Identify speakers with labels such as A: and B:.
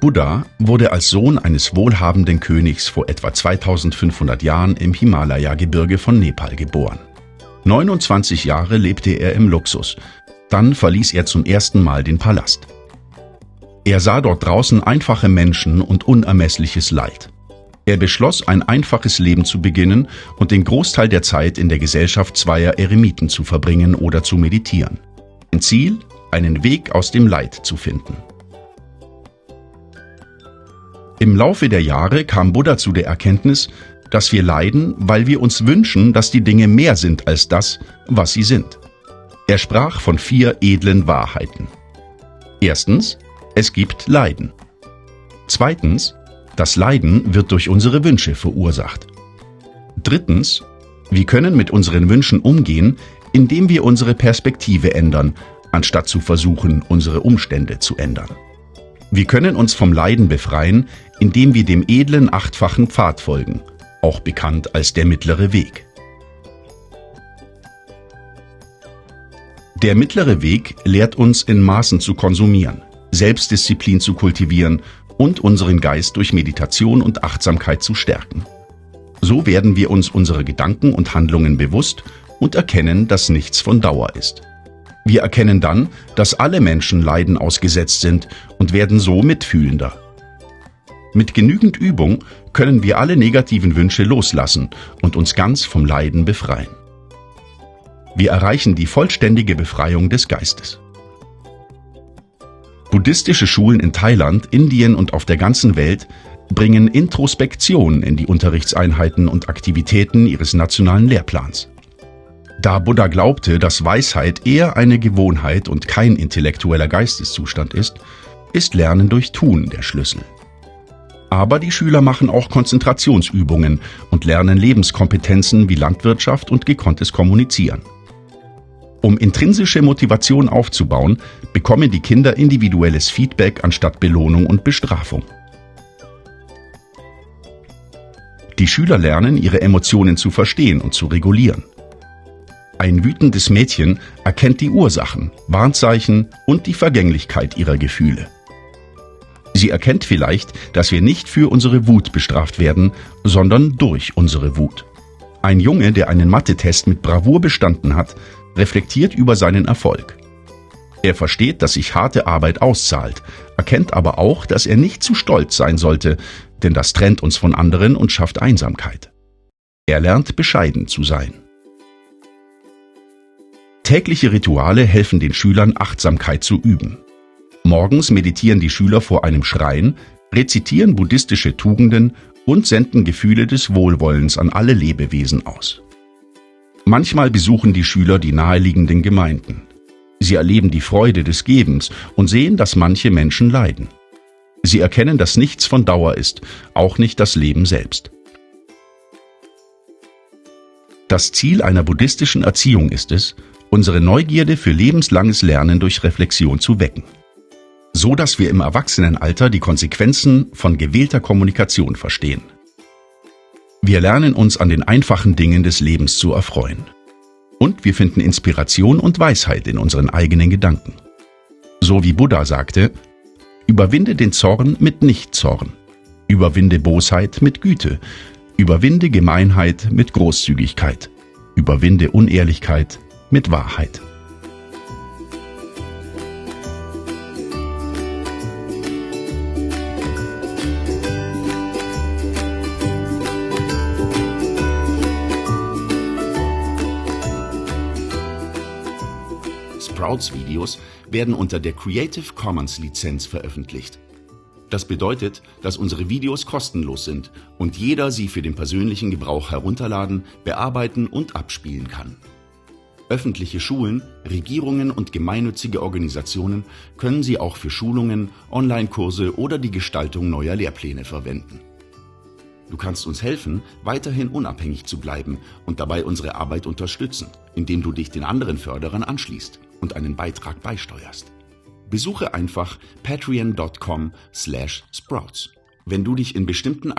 A: Buddha wurde als Sohn eines wohlhabenden Königs vor etwa 2500 Jahren im Himalaya-Gebirge von Nepal geboren. 29 Jahre lebte er im Luxus, dann verließ er zum ersten Mal den Palast. Er sah dort draußen einfache Menschen und unermessliches Leid. Er beschloss, ein einfaches Leben zu beginnen und den Großteil der Zeit in der Gesellschaft zweier Eremiten zu verbringen oder zu meditieren. Ein Ziel, einen Weg aus dem Leid zu finden. Im Laufe der Jahre kam Buddha zu der Erkenntnis, dass wir leiden, weil wir uns wünschen, dass die Dinge mehr sind als das, was sie sind. Er sprach von vier edlen Wahrheiten. Erstens, es gibt Leiden. Zweitens, das Leiden wird durch unsere Wünsche verursacht. Drittens, wir können mit unseren Wünschen umgehen, indem wir unsere Perspektive ändern, anstatt zu versuchen, unsere Umstände zu ändern. Wir können uns vom Leiden befreien, indem wir dem edlen achtfachen Pfad folgen, auch bekannt als der mittlere Weg. Der mittlere Weg lehrt uns in Maßen zu konsumieren, Selbstdisziplin zu kultivieren und unseren Geist durch Meditation und Achtsamkeit zu stärken. So werden wir uns unsere Gedanken und Handlungen bewusst und erkennen, dass nichts von Dauer ist. Wir erkennen dann, dass alle Menschen Leiden ausgesetzt sind und werden so mitfühlender. Mit genügend Übung können wir alle negativen Wünsche loslassen und uns ganz vom Leiden befreien. Wir erreichen die vollständige Befreiung des Geistes. Buddhistische Schulen in Thailand, Indien und auf der ganzen Welt bringen Introspektion in die Unterrichtseinheiten und Aktivitäten ihres nationalen Lehrplans. Da Buddha glaubte, dass Weisheit eher eine Gewohnheit und kein intellektueller Geisteszustand ist, ist Lernen durch Tun der Schlüssel. Aber die Schüler machen auch Konzentrationsübungen und lernen Lebenskompetenzen wie Landwirtschaft und gekonntes Kommunizieren. Um intrinsische Motivation aufzubauen, bekommen die Kinder individuelles Feedback anstatt Belohnung und Bestrafung. Die Schüler lernen, ihre Emotionen zu verstehen und zu regulieren. Ein wütendes Mädchen erkennt die Ursachen, Warnzeichen und die Vergänglichkeit ihrer Gefühle. Sie erkennt vielleicht, dass wir nicht für unsere Wut bestraft werden, sondern durch unsere Wut. Ein Junge, der einen Mathe-Test mit Bravour bestanden hat, reflektiert über seinen Erfolg. Er versteht, dass sich harte Arbeit auszahlt, erkennt aber auch, dass er nicht zu stolz sein sollte, denn das trennt uns von anderen und schafft Einsamkeit. Er lernt bescheiden zu sein. Tägliche Rituale helfen den Schülern, Achtsamkeit zu üben. Morgens meditieren die Schüler vor einem Schrein, rezitieren buddhistische Tugenden und senden Gefühle des Wohlwollens an alle Lebewesen aus. Manchmal besuchen die Schüler die naheliegenden Gemeinden. Sie erleben die Freude des Gebens und sehen, dass manche Menschen leiden. Sie erkennen, dass nichts von Dauer ist, auch nicht das Leben selbst. Das Ziel einer buddhistischen Erziehung ist es, unsere Neugierde für lebenslanges Lernen durch Reflexion zu wecken. So dass wir im Erwachsenenalter die Konsequenzen von gewählter Kommunikation verstehen. Wir lernen uns an den einfachen Dingen des Lebens zu erfreuen. Und wir finden Inspiration und Weisheit in unseren eigenen Gedanken. So wie Buddha sagte, überwinde den Zorn mit Nichtzorn, überwinde Bosheit mit Güte, überwinde Gemeinheit mit Großzügigkeit, überwinde Unehrlichkeit mit Wahrheit. Sprouts-Videos werden unter der Creative Commons Lizenz veröffentlicht. Das bedeutet, dass unsere Videos kostenlos sind und jeder sie für den persönlichen Gebrauch herunterladen, bearbeiten und abspielen kann. Öffentliche Schulen, Regierungen und gemeinnützige Organisationen können sie auch für Schulungen, Online-Kurse oder die Gestaltung neuer Lehrpläne verwenden. Du kannst uns helfen, weiterhin unabhängig zu bleiben und dabei unsere Arbeit unterstützen, indem du dich den anderen Förderern anschließt und einen Beitrag beisteuerst. Besuche einfach patreon.com/sprouts. Wenn du dich in bestimmten